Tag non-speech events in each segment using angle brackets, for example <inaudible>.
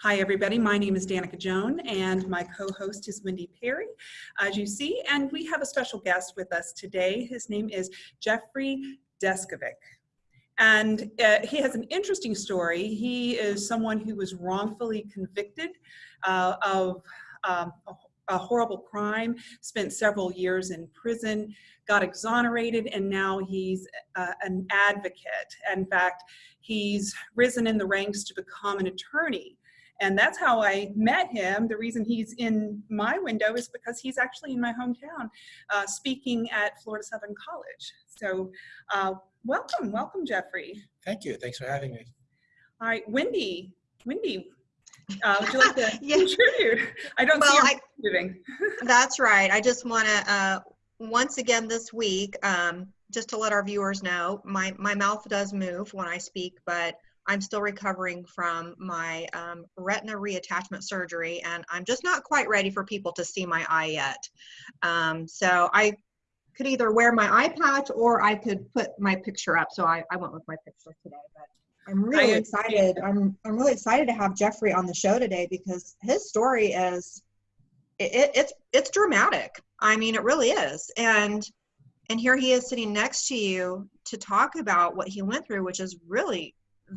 Hi, everybody. My name is Danica Joan, and my co-host is Wendy Perry, as you see. And we have a special guest with us today. His name is Jeffrey Deskovic. And uh, he has an interesting story. He is someone who was wrongfully convicted uh, of um, a, horrible crime, spent several years in prison, got exonerated, and now he's uh, an advocate. In fact, he's risen in the ranks to become an attorney. And that's how I met him. The reason he's in my window is because he's actually in my hometown uh, speaking at Florida Southern College. So uh, welcome, welcome, Jeffrey. Thank you. Thanks for having me. All right, Wendy, Wendy, uh, would you like to <laughs> Yeah. contribute? I don't Well, see I- you moving. <laughs> That's right. I just want to, uh, once again this week, um, just to let our viewers know, my, my mouth does move when I speak, but I'm still recovering from my um, retina reattachment surgery, and I'm just not quite ready for people to see my eye yet. Um, so I could either wear my eye patch or I could put my picture up. So I, I went with my picture today, but I'm really excited. I'm, I'm really excited to have Jeffrey on the show today because his story is it, it, it's it's dramatic. I mean, it really is. And and here he is sitting next to you to talk about what he went through, which is really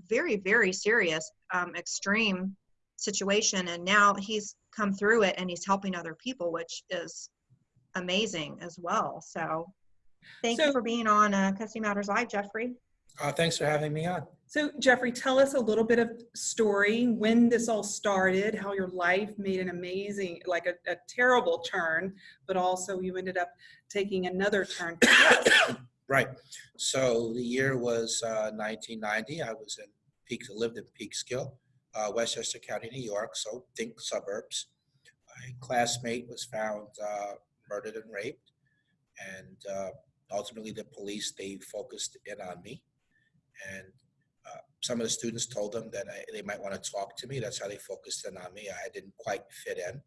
very very serious, um, extreme situation. And now he's come through it and he's helping other people, which is amazing as well. So thank So- you for being on uh, Custody Matters Live, Jeffrey. Uh, thanks for having me on. So Jeffrey, tell us a little bit of story, when this all started, how your life made an amazing, like a, a terrible turn, but also you ended up taking another turn. <coughs> Right. So the year was uh, 1990. I was in Peak, lived in Peekskill, uh, Westchester County, New York. So think suburbs. My classmate was found uh, murdered and raped, and uh, ultimately the police they focused in on me, and uh, some of the students told them that I, they might want to talk to me. That's how they focused in on me. I didn't quite fit in.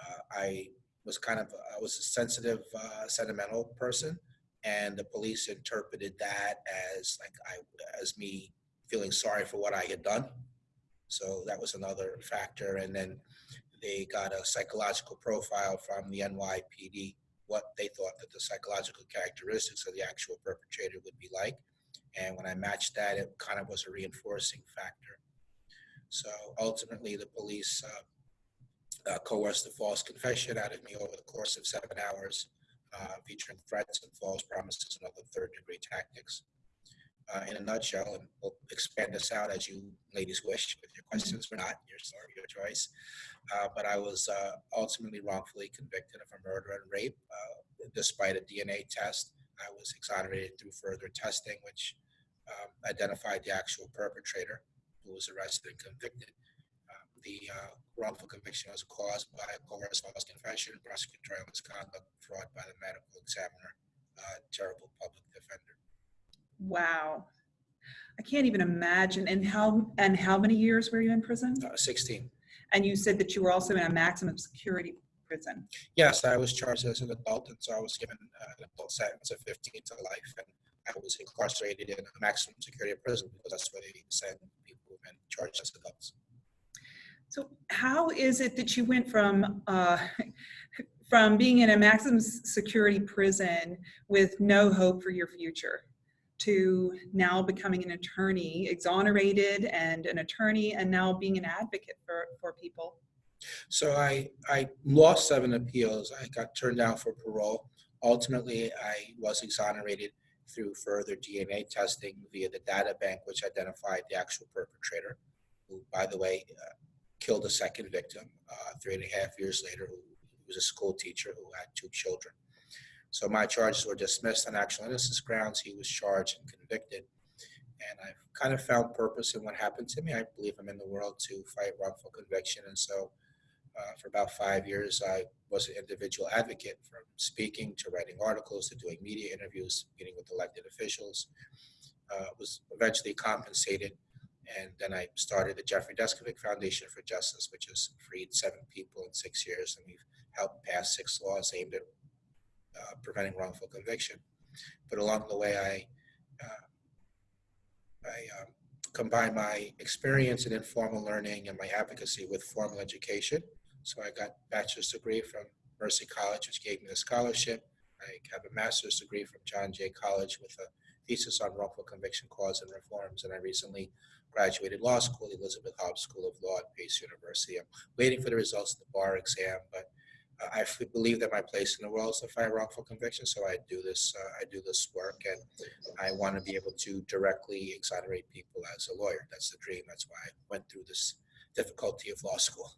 Uh, I was kind of I was a sensitive, sentimental person and the police interpreted that as like I as me feeling sorry for what I had done. So that was another factor. And then they got a psychological profile from the NYPD, what they thought that the psychological characteristics of the actual perpetrator would be like. And when I matched that, it kind of was a reinforcing factor. So ultimately, the police uh, uh, coerced a false confession out of me over the course of seven hours uh, featuring threats and false promises and other third degree tactics. Uh, in a nutshell, and we'll expand this out as you ladies wish with your questions or not, your story, your choice. Uh, but I was uh, ultimately wrongfully convicted of a murder and rape. Uh, despite a DNA test, I was exonerated through further testing, which um, identified the actual perpetrator who was arrested and convicted. The uh, wrongful conviction was caused by a coerced false confession, prosecutorial misconduct, fraud by the medical examiner, uh, terrible public defender. Wow. I can't even imagine. And how, and how many years were you in prison? Uh, 16. And you said that you were also in a maximum security prison. Yes, I was charged as an adult, and so I was given uh, an adult sentence of 15 to life, and I was incarcerated in a maximum security prison because that's where they send people who've been charged as adults. How is it that you went from, uh, <laughs> from being in a maximum security prison with no hope for your future to now becoming an attorney, exonerated and an attorney, and now being an advocate for, for people? So I, I lost seven appeals. I got turned down for parole. Ultimately, I was exonerated through further DNA testing via the data bank, which identified the actual perpetrator, who, by the way, uh, killed a second victim uh, three and a half years later, who was a school teacher who had two children. So my charges were dismissed on actual innocence grounds. He was charged and convicted. And I've kind of found purpose in what happened to me. I believe I'm in the world to fight wrongful conviction. And so uh, for about five years, I was an individual advocate from speaking to writing articles to doing media interviews, meeting with elected officials. Uh, was eventually compensated. And then I started the Jeffrey Deskovic Foundation for Justice, which has freed seven people in six years. And we've helped pass six laws aimed at uh, preventing wrongful conviction. But along the way, I, uh, I um, combine my experience in informal learning and my advocacy with formal education. So I got a bachelor's degree from Mercy College, which gave me a scholarship. I have a master's degree from John Jay College with a thesis on wrongful conviction cause and reforms. And I recently graduated law school, Elisabeth Haub School of Law at Pace University. I'm waiting for the results of the bar exam, but uh, I f- believe that my place in the world is to fight wrongful conviction. So I do this. Uh, I do this work, and I want to be able to directly exonerate people as a lawyer. That's the dream. That's why I went through this difficulty of law school.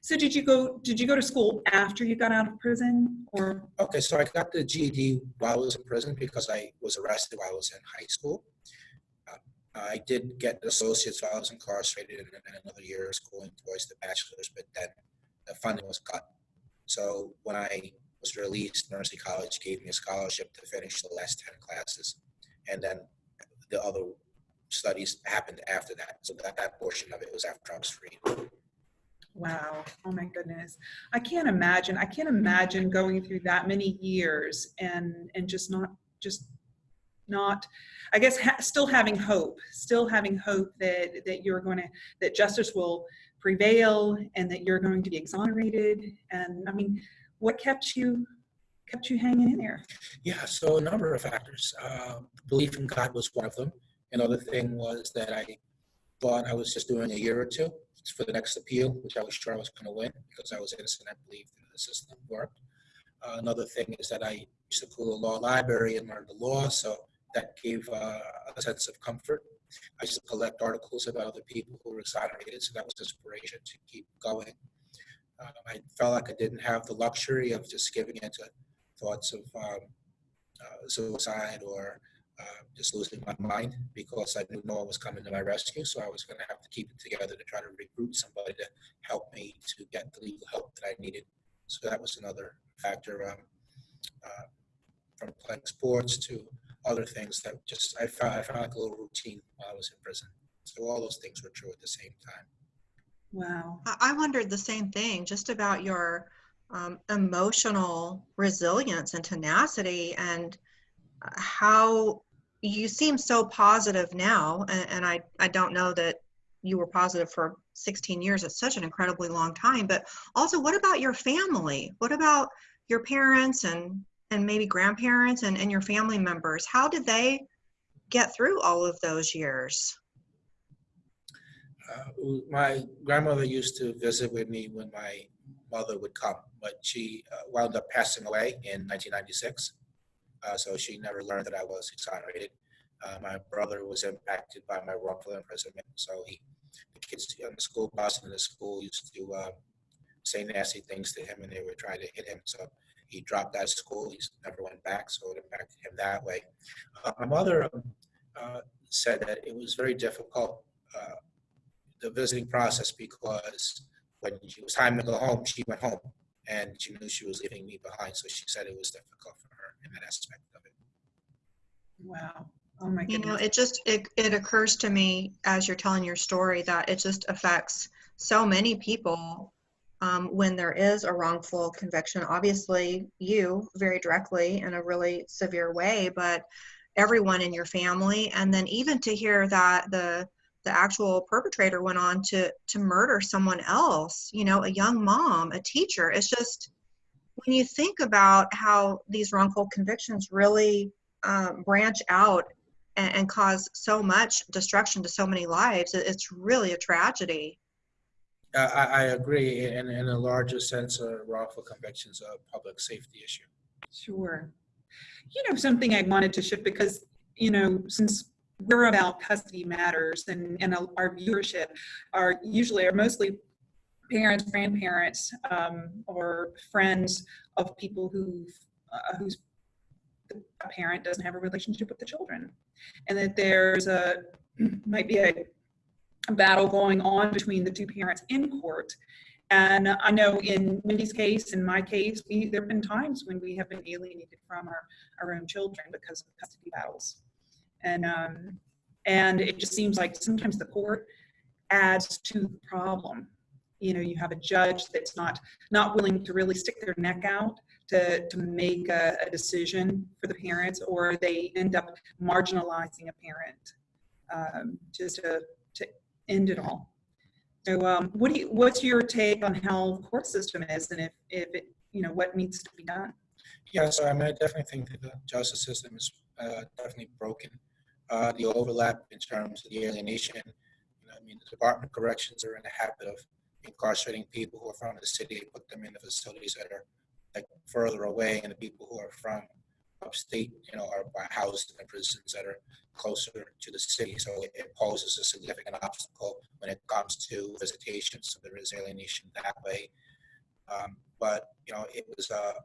So did you go, did you go to school after you got out of prison or? Okay, so I got the GED while I was in prison because I was arrested while I was in high school. I did get an associate's while I was incarcerated and then another year of schooling towards the bachelor's, but then the funding was cut. So when I was released, Mercy College gave me a scholarship to finish the last 10 classes. And then the other studies happened after that. So that, that portion of it was after I was free. Wow. Oh my goodness. I can't imagine. I can't imagine going through that many years and and just not just not I guess ha- still having hope, still having hope that that you're going to that justice will prevail and that you're going to be exonerated and I mean what kept you kept you hanging in there? Yeah, so a number of factors. Uh, belief in God was one of them. Another thing was that I thought I was just doing a year or two for the next appeal, which I was sure I was going to win because I was innocent. I believed the system worked. Uh, another thing is that I used to go to the law library and learn the law, so that gave uh, a sense of comfort. I used to collect articles about other people who were exonerated, so that was inspiration to keep going. Um, I felt like I didn't have the luxury of just giving into thoughts of um, uh, suicide or uh, just losing my mind because I knew no one was coming to my rescue. So I was going to have to keep it together to try to recruit somebody to help me to get the legal help that I needed. So that was another factor um, uh, from playing sports to other things that just I found, I found like a little routine while I was in prison. So all those things were true at the same time. Wow. I I wondered the same thing, just about your um, emotional resilience and tenacity, and uh, how you seem so positive now. And, and I, I don't know that you were positive for 16 years. It's such an incredibly long time. But also, what about your family? What about your parents and and maybe grandparents and, and your family members? How did they get through all of those years? Uh, my grandmother used to visit with me when my mother would come, but she uh, wound up passing away in 1996. Uh, so she never learned that I was exonerated. Uh, my brother was impacted by my wrongful imprisonment. So he, the kids on the school bus and the school used to uh, say nasty things to him and they would try to hit him. So he dropped out of school. He never went back. So it impacted him that way. Uh, my mother um, uh, said that it was very difficult uh, the visiting process because when it was time to go home, she went home and she knew she was leaving me behind. So she said it was difficult for her in that aspect of it. Wow. Oh my goodness. you know it just it, it occurs to me as you're telling your story that it just affects so many people um, when there is a wrongful conviction obviously you very directly in a really severe way but everyone in your family and then even to hear that the the actual perpetrator went on to to murder someone else you know a young mom a teacher it's just when you think about how these wrongful convictions really um, branch out and, and cause so much destruction to so many lives. It- It's really a tragedy. I, I agree. In, in a larger sense, uh, wrongful convictions a public safety issue. Sure. You know, something I wanted to shift because, you know, since we're about custody matters and, and our viewership are usually are mostly parents, grandparents, um, or friends of people who uh, whose parent doesn't have a relationship with the children, and that there's a <clears throat> might be a, a battle going on between the two parents in court. And I know in Wendy's case, in my case, we, there have been times when we have been alienated from our, our own children because of custody battles. And, um, and it just seems like sometimes the court adds to the problem. You know, you have a judge that's not, not willing to really stick their neck out to, to make a, a decision for the parents, or they end up marginalizing a parent um, just to to end it all. So um, what do you, what's your take on how the court system is and if, if it, you know, what needs to be done? Yeah, so I mean, I definitely think that the justice system is uh, definitely broken. Uh, The overlap in terms of the alienation, you know, I mean, the Department of Corrections are in the habit of incarcerating people who are from the city, put them in the facilities that are like further away, and the people who are from upstate, you know, are housed in prisons that are closer to the city. So it- it poses a significant obstacle when it comes to visitation, so there is alienation that way. Um, But, you know, it was a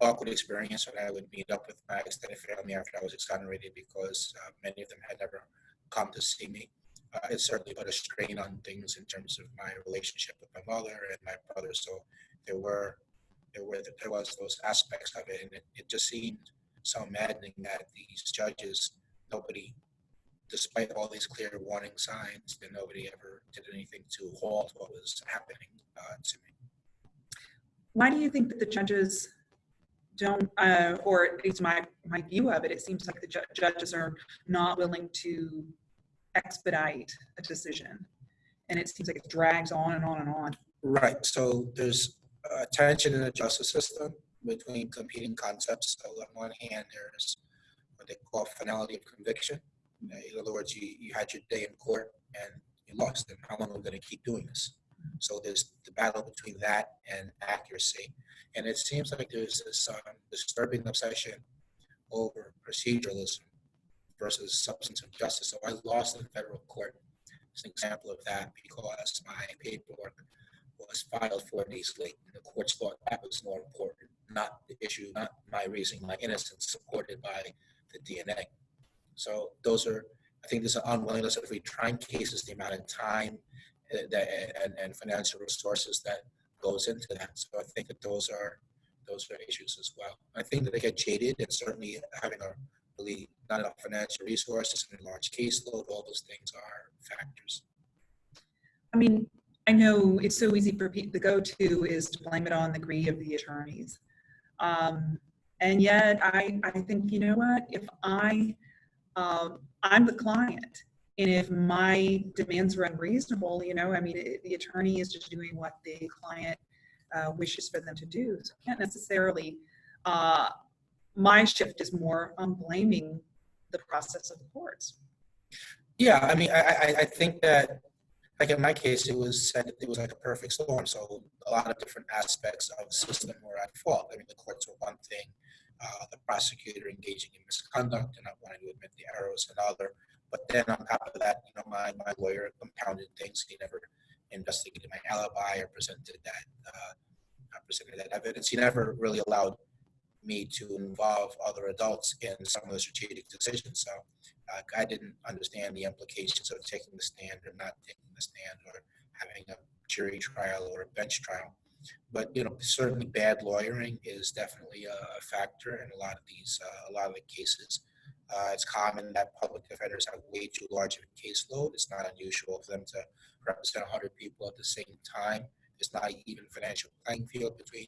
awkward experience when I would meet up with my extended family after I was exonerated because uh, many of them had never come to see me. Uh, It certainly put a strain on things in terms of my relationship with my mother and my brother. So there were, there were, there was those aspects of it, and it, it just seemed so maddening that these judges, nobody, despite all these clear warning signs, that nobody ever did anything to halt what was happening uh, to me. Why do you think that the judges don't, uh, or at least my, my view of it, it seems like the ju- judges are not willing to expedite a decision. And it seems like it drags on and on and on. Right, so there's a tension in the justice system between competing concepts. So on one hand, there's what they call finality of conviction. In other words, you, you had your day in court and you lost, how long are we gonna keep doing this? So there's the battle between that and accuracy. And it seems like there's this um, disturbing obsession over proceduralism versus substantive justice. So I lost in federal court. It's an example of that because my paperwork was filed four days late. And the courts thought that was more important, not the issue, not my raising my innocence supported by the DNA. So those are, I think there's an unwillingness of retrying cases, the amount of time uh, that, and, and financial resources that goes into that. So I think that those are, those are issues as well. I think that they get jaded and certainly having a really not enough financial resources and a large caseload, all those things are factors. I mean, I know it's so easy for people, the go-to is to blame it on the greed of the attorneys. Um, and yet I, I think, you know what, if I, um, I'm the client and if my demands are unreasonable, you know, I mean, it- the attorney is just doing what the client uh, wishes for them to do. So I can't necessarily, uh, my shift is more on blaming the process of the courts. Yeah, I mean, I, I, I think that, like in my case, it was said it was like a perfect storm. So a lot of different aspects of the system were at fault. I mean, the courts were one thing, uh, the prosecutor engaging in misconduct and not wanting to admit the errors another. But then on top of that, you know, my, my lawyer compounded things. He never investigated my alibi or presented that, uh, presented that evidence. He never really allowed me to involve other adults in some of the strategic decisions. So I didn't understand the implications of taking the stand or not taking the stand or having a jury trial or a bench trial. But you know, certainly bad lawyering is definitely a, factor in a lot of these, uh, a lot of the cases. Uh, it's common that public defenders have way too large of a caseload. It's not unusual for them to represent 100 people at the same time. It's not even financial playing field between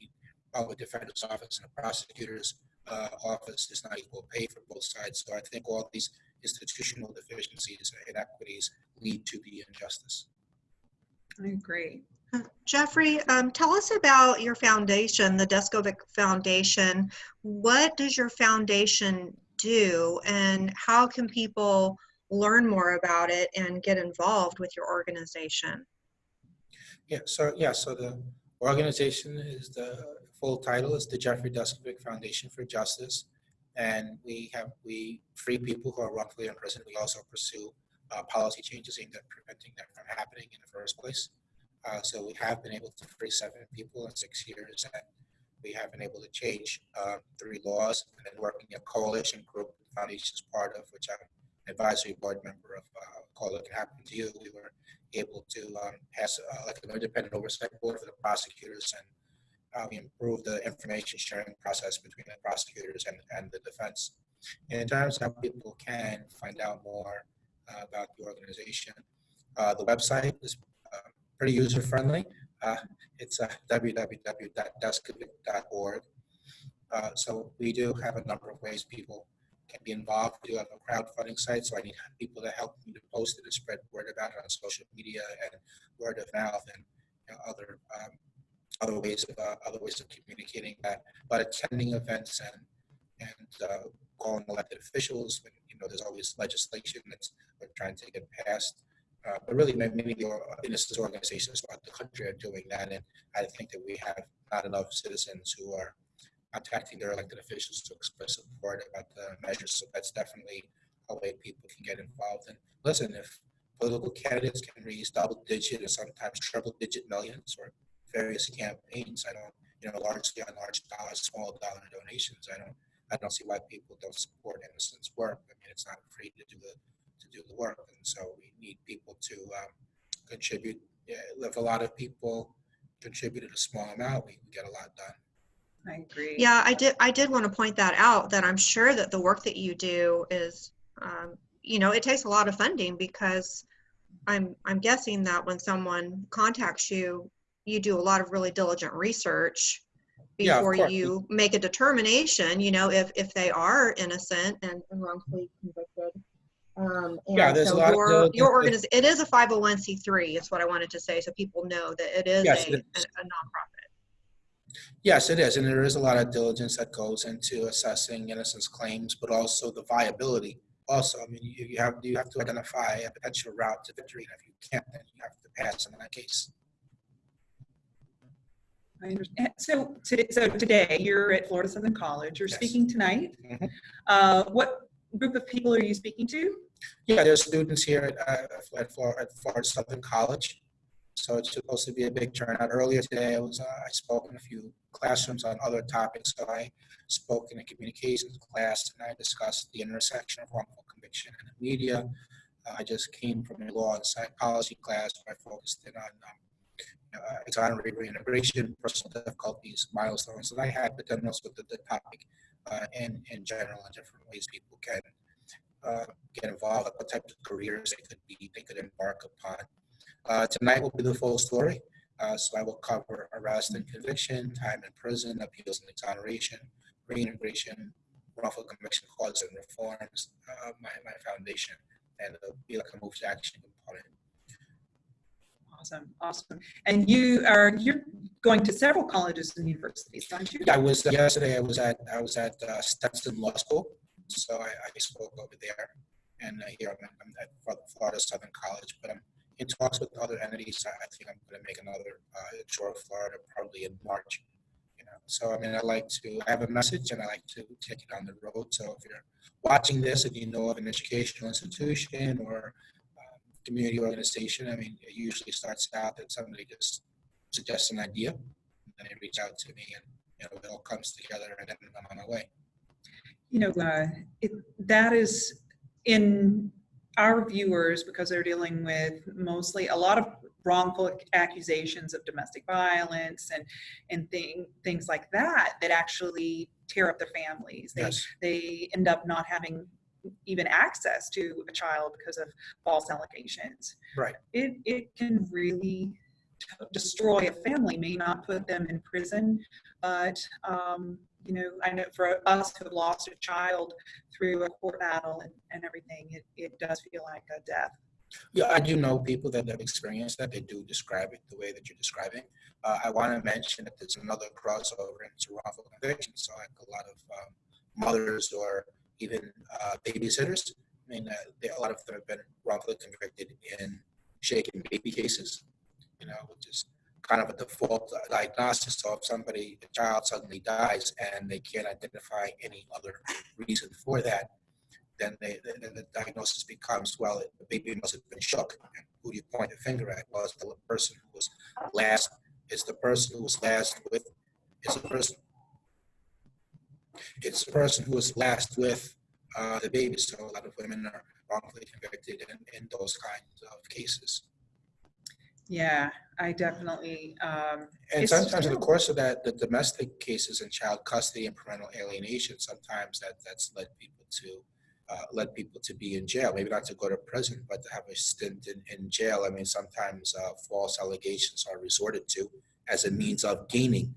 public defender's office and the prosecutor's uh, office. It's not equal pay for both sides. So I think all these institutional deficiencies and inequities lead to the injustice. I agree. Jeffrey, um, tell us about your foundation, the Deskovic Foundation. What does your foundation do and how can people learn more about it and get involved with your organization? Yeah, so, yeah, so the organization is the full title is the Jeffrey Deskovic Foundation for Justice. And we have, we free people who are wrongfully imprisoned. We also pursue uh, policy changes aimed at preventing that from happening in the first place. Uh, so we have been able to free seven people in six years and we have been able to change uh, three laws and then working a coalition group the foundation is part of, which I'm advisory board member of uh, Call It Can Happen to You. We were able to um, pass uh, like an independent oversight board for the prosecutors and we improved the information sharing process between the prosecutors and, and the defense. And in terms of how people can find out more uh, about the organization, uh, the website is uh, pretty user friendly. Uh, it's uh. Uh, so we do have a number of ways people can be involved. We do have a crowdfunding site, so I need people to help me to post it and spread word about it on social media and word of mouth and you know, other um, other ways of uh, other ways of communicating that. But attending events and and uh, calling elected officials, you know, there's always legislation that's we're trying to get passed. Uh, but really, many, innocent organizations throughout the country are doing that, and I think that we have not enough citizens who are contacting their elected officials to express support about the measures. So that's definitely a way people can get involved. And listen, if political candidates can raise double digit or sometimes triple digit millions or various campaigns, I don't, you know, largely on large dollars, small dollar donations, I don't, I don't see why people don't support Innocent's work. I mean, it's not free to do the to do the work, and so we need people to um, contribute. Yeah, if a lot of people contributed a small amount, we, we get a lot done. I agree. Yeah, I did. I did want to point that out. That I'm sure that the work that you do is, um, you know, it takes a lot of funding because I'm I'm guessing that when someone contacts you, you do a lot of really diligent research before course. you make a determination. You know, if if they are innocent and, and wrongfully convicted. Um, and Yeah, there's a lot your diligence your it is a 501c3 is what I wanted to say so people know that it is Yes, a, it a, a nonprofit. Yes, it is, and there is a lot of diligence that goes into assessing innocence claims, but also the viability. Also, I mean, you, you have you have to identify a potential route to victory, and if you can't, then you have to pass in that case. I understand. So today, so today you're at Florida Southern College. You're Yes. speaking tonight. Mhm. Uh, what group of people are you speaking to? Yeah, there's students here at uh, at, Florida, at Florida Southern College, so it's supposed to be a big turnout. Earlier today, I was uh, I spoke in a few classrooms on other topics. So I spoke in a communications class, and I discussed the intersection of wrongful conviction and the media. Uh, I just came from a law and psychology class where I focused in on um, uh, reintegration, personal difficulties, milestones that I had, but then also the, the topic uh, in in general and different ways people can uh, get involved, what types of careers they could be, they could embark upon. Uh, tonight will be the full story. Uh, so I will cover arrest and conviction, time in prison, appeals and exoneration, reintegration, wrongful conviction causes and reforms, uh, my, my foundation, and it'll be like a move to action component. Awesome, awesome. And you are you're going to several colleges and universities, aren't you? I was yesterday. I was at I was at uh, Stetson Law School, so I, I spoke over there, and uh, here I'm, I'm at Florida Southern College. But I'm in talks with other entities. I, think I'm going to make another uh, tour of Florida probably in March. You know, so I mean, I like to I have a message, and I like to take it on the road. So if you're watching this and you know of an educational institution or community organization, I mean, it usually starts out that somebody just suggests an idea, and then they reach out to me, and you know, it all comes together, and then I'm on my way. you know, uh, it, that is in our viewers because they're dealing with mostly a lot of wrongful accusations of domestic violence and and thing, things like that that actually tear up their families. They Yes, they end up not having even access to a child because of false allegations. Right. It it can really t- destroy a family. May not put them in prison, but um, you know, I know for us who have lost a child through a court battle and, and everything, it, it does feel like a death. yeah, I do know people that have experienced that. They do describe it the way that you're describing. Uh, I want to mention that there's another crossover into wrongful conviction. So like a lot of um, mothers or even uh, babysitters. I mean, uh, they, a lot of them have been wrongfully convicted in shaken baby cases. You know, which is kind of a default diagnosis. So if somebody, a child suddenly dies and they can't identify any other reason for that, then they, then the diagnosis becomes, well, the baby must have been shook. And who do you point the finger at? Well, it's the person who was last, it's the person who was last with, it's the person, it's the person who was last with uh, the baby. So a lot of women are wrongfully convicted in, in those kinds of cases. Yeah, I definitely, um, And sometimes in the course of that, the domestic cases and child custody and parental alienation, sometimes that, that's led people to, uh, led people to be in jail, maybe not to go to prison, but to have a stint in, in jail. I mean, sometimes, uh, false allegations are resorted to as a means of gaining,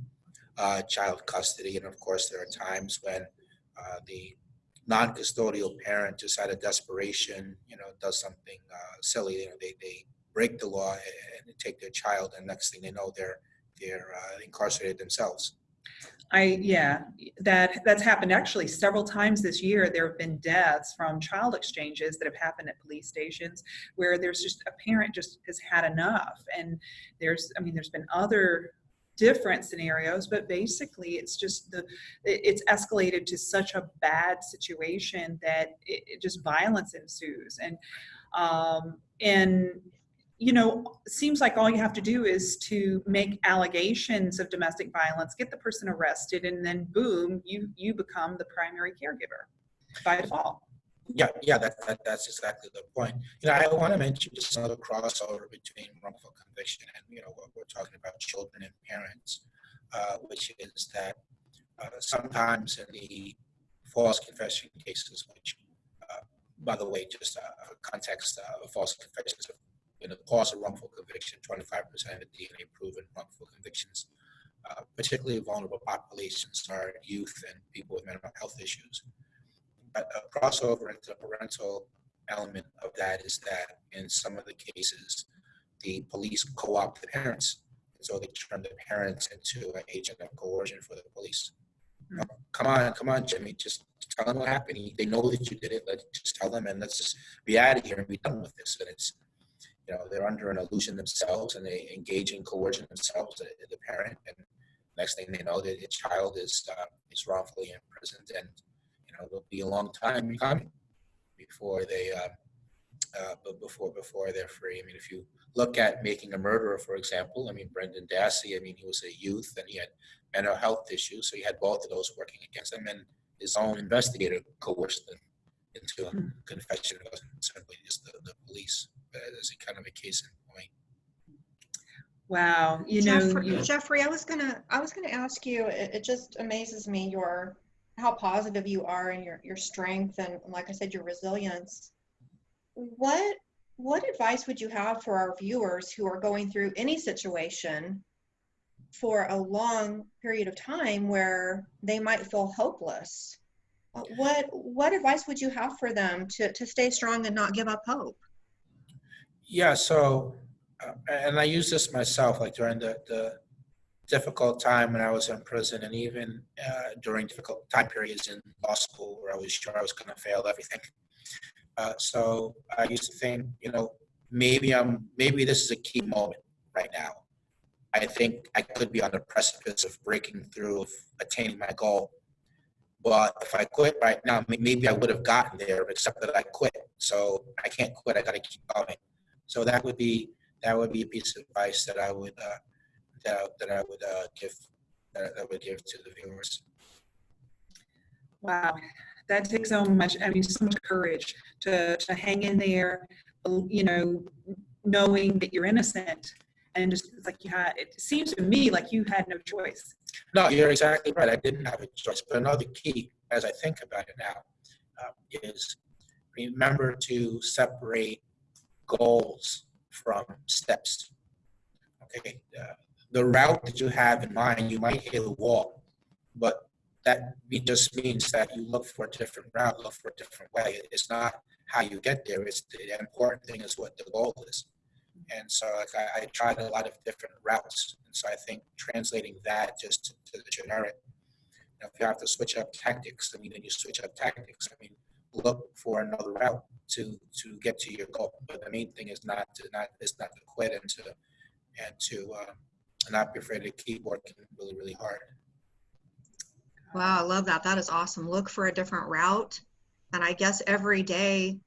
uh, child custody. And of course, there are times when, uh, the non-custodial parent just out of desperation, you know, does something uh, silly. You know, they they break the law and, take their child, and next thing they know, they're they're uh, incarcerated themselves. I, yeah, that, that's happened actually several times this year. There have been deaths from child exchanges that have happened at police stations where there's just, a parent just has had enough. And there's, I mean, there's been other different scenarios, but basically it's just the, it's escalated to such a bad situation that it, it just violence ensues. And, um, and you know, seems like all you have to do is to make allegations of domestic violence, get the person arrested, and then boom, you you become the primary caregiver by default. Yeah, yeah, that, that that's exactly the point. You know, I want to mention just another crossover between wrongful conviction and you know talking about children and parents, uh, which is that uh, sometimes in the false confession cases, which, uh, by the way, just uh, for context, uh, false confessions of in the cause of wrongful conviction, 25% of DNA proven wrongful convictions, particularly vulnerable populations are youth and people with mental health issues. But a crossover into the parental element of that is that in some of the cases, the police co-opt the parents. So they turn the parents into an agent of coercion for the police. Hmm. Uh, Come on, come on, Jimmy, just tell them what happened. They know that you did it. Let's just tell them and let's just be out of here and be done with this. And it's, you know, they're under an illusion themselves and they engage in coercion themselves, the, the parent. And next thing they know, the, the child is, uh, is wrongfully imprisoned and, you know, it'll be a long time coming before they, uh, uh, but before, before they're free. I mean, if you look at Making a Murderer, for example, I mean, Brendan Dassey, I mean, he was a youth and he had mental health issues. So he had both of those working against him and his own investigator coerced him into a Hmm. confession. It wasn't simply just the, the police, but as a kind of a case in point. Wow, you know, Jeffrey, you, Jeffrey, I was gonna, I was gonna ask you. It, it just amazes me your how positive you are and your your strength and like I said, your resilience. What what advice would you have for our viewers who are going through any situation for a long period of time where they might feel hopeless? What what advice would you have for them to to stay strong and not give up hope? Yeah, so, uh, and I use this myself, like during the, the difficult time when I was in prison and even uh, during difficult time periods in law school where I was sure I was going to fail everything. Uh, so I used to think, you know, maybe I'm, maybe this is a key moment right now. I think I could be on the precipice of breaking through, of attaining my goal. But if I quit right now, maybe I would have gotten there, except that I quit. So I can't quit. I got to keep going. So that would be that would be a piece of advice that I would uh, that that I would uh, give that I would give to the viewers. wow, that takes so much, I mean, so much courage to, to hang in there, you know, knowing that you're innocent. And just like you had, it seems to me like you had no choice. No, you're exactly right. I didn't have a choice. But another key, as I think about it now, uh, is remember to separate goals from steps. Okay, uh, the route that you have in mind, you might hit a wall, but that just means that you look for a different route, look for a different way. It's not how you get there. It's the important thing is what the goal is. And so like I, I tried a lot of different routes. And so I think translating that just to, to the generic, you know, if you have to switch up tactics, I mean, then you switch up tactics. I mean, look for another route to to get to your goal. But the main thing is not to not is not to quit and to and to uh, not be afraid to keep working really really hard. Wow, I love that. That is awesome. Look for a different route. And I guess every day,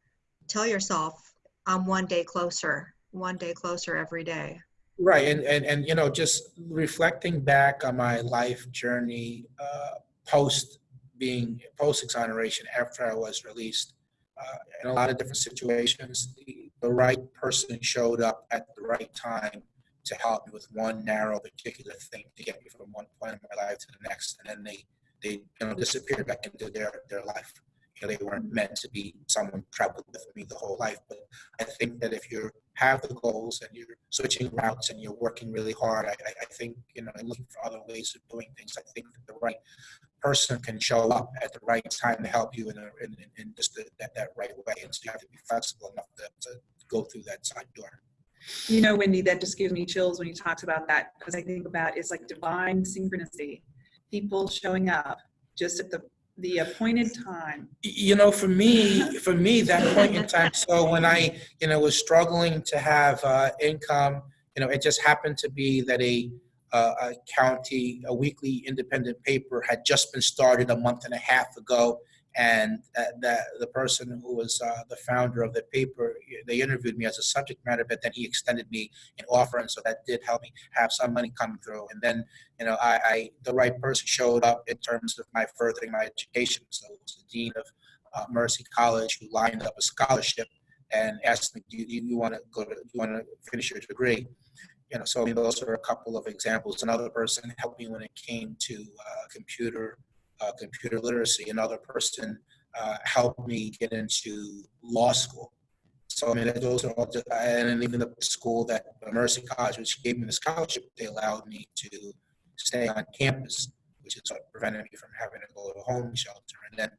tell yourself, I'm one day closer, one day closer every day. Right, and and and you know, just reflecting back on my life journey uh, post being post exoneration after I was released, uh, in a lot of different situations, the, the right person showed up at the right time to help me with one narrow particular thing to get me from one point in my life to the next, and then they they you know disappeared back into their their life. You know, they weren't meant to be someone traveled with me the whole life, but I think that if you have the goals and you're switching routes and you're working really hard, I, I, think, you know, looking for other ways of doing things, I think that the right person can show up at the right time to help you in, a, in, in- in just the, that, that right way. And so you have to be flexible enough to, to go through that side door. You know, Wendy, that just gives me chills when you talked about that because I think about it's like divine synchronicity. People showing up just at the the appointed time. You know, for me, for me, that point in time, so when I, you know, was struggling to have uh, income, you know, it just happened to be that a, uh, a county, a weekly independent paper had just been started a month and a half ago. And that the person who was uh, the founder of the paper, they interviewed me as a subject matter, but then he extended me an offer, and so that did help me have some money come through. And then you know, I, I the right person showed up in terms of my furthering my education. So it was the dean of uh, Mercy College who lined up a scholarship and asked me, "Do you, you want to go to? Do you want to finish your degree?" You know, so I mean, those are a couple of examples. Another person helped me when it came to uh, computer uh, computer literacy. Another person uh, helped me get into law school. So I mean, those are all, and even the school that Mercy College, which gave me the scholarship, they allowed me to stay on campus, which is what prevented me from having to go to a home shelter. And then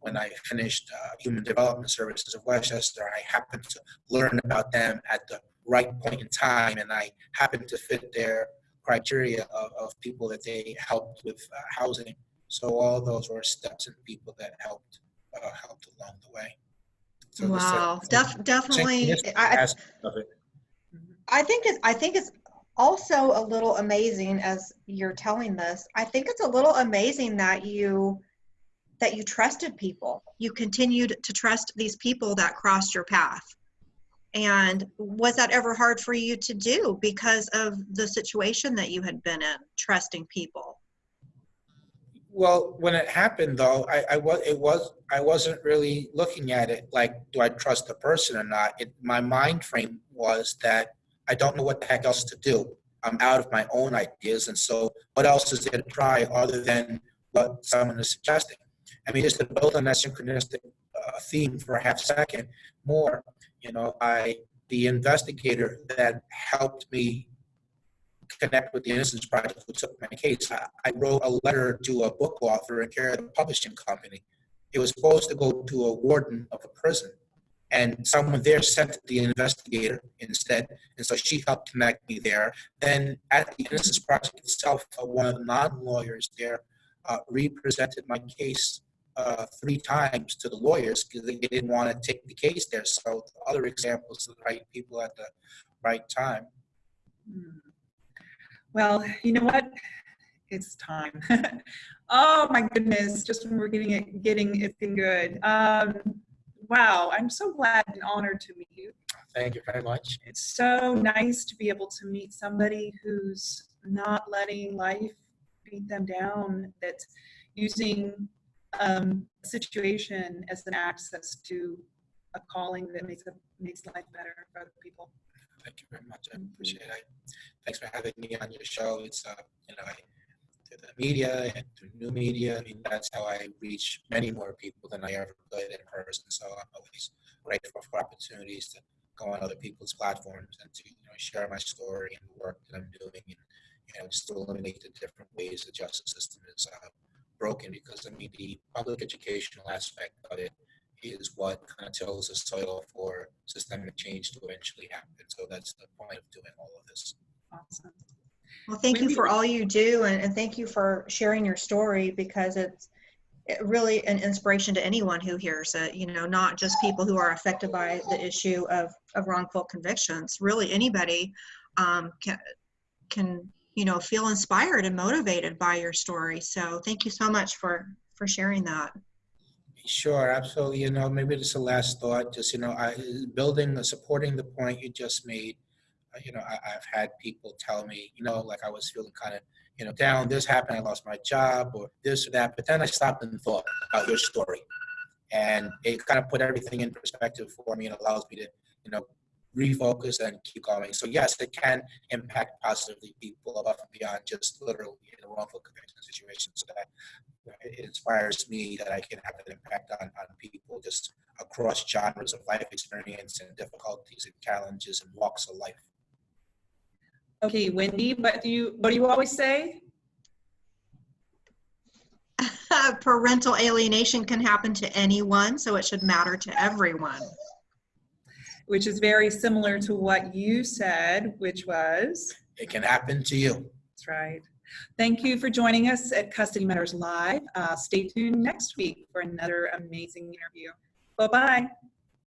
when I finished uh, Human Development Services of Westchester, I happened to learn about them at the right point in time, and I happened to fit their criteria of, of people that they helped with uh, housing. So all those were steps and people that helped uh, helped along the way. So Wow, syn- def- definitely. I, aspect of it. I think it's, I think it's also a little amazing as you're telling this. I think it's a little amazing that you that you trusted people. You continued to trust these people that crossed your path. And was that ever hard for you to do because of the situation that you had been in, trusting people? Well, when it happened, though, I, I was it was I wasn't really looking at it like, do I trust the person or not? It, my mind frame was that I don't know what the heck else to do. I'm out of my own ideas, and so what else is there to try other than what someone is suggesting? I mean, just to build on that synchronistic uh, theme for a half second more, you know, I the investigator that helped me connect with the Innocence Project who took my case. I, I wrote a letter to a book author and carried a publishing company. It was supposed to go to a warden of a prison. And someone there sent the investigator instead. And so she helped connect me there. Then at the Innocence Project itself, uh, one of the non-lawyers there uh, represented my case uh, three times to the lawyers because they didn't want to take the case there. So other examples of the right people at the right time. Hmm. Well, you know what? It's time. <laughs> oh my goodness! Just when we're getting it, getting it getting good. Um, wow! I'm so glad and honored to meet you. Thank you very much. It's so nice to be able to meet somebody who's not letting life beat them down. That's using um, a situation as an access to a calling that makes a, makes life better for other people. Thank you very much. I appreciate it. Thanks for having me on your show. It's, uh, you know, I, through the media and through new media, I mean, that's how I reach many more people than I ever could in person. So I'm always grateful for opportunities to go on other people's platforms and to, you know, share my story and the work that I'm doing and, you know, just to eliminate the different ways the justice system is uh, broken because, I mean, the public educational aspect of it is what kind of tills the soil for systemic change to eventually happen. So that's the point of doing all of this. Awesome. Well, thank you for all you do and, and thank you for sharing your story because it's it really an inspiration to anyone who hears it, you know, not just people who are affected by the issue of, of wrongful convictions. Really, anybody um, can, can, you know, feel inspired and motivated by your story. So thank you so much for, for sharing that. Sure, absolutely. You know, maybe just a last thought, just, you know, I, building, supporting the point you just made. uh, You know, I, I've had people tell me, you know, like I was feeling kind of, you know, down, this happened, I lost my job or this or that. But then I stopped and thought about your story. And it kind of put everything in perspective for me and allows me to, you know, refocus and keep going. So yes, it can impact positively people above and beyond just literally in a wrongful conviction situation. So that it inspires me that I can have an impact on, on people just across genres of life experience and difficulties and challenges and walks of life. Okay, Wendy, what do you what do you always say? <laughs> parental alienation can happen to anyone, so it should matter to everyone. Which is very similar to what you said, which was, It can happen to you. that's right. Thank you for joining us at Custody Matters Live. Uh, Stay tuned next week for another amazing interview. Bye-bye.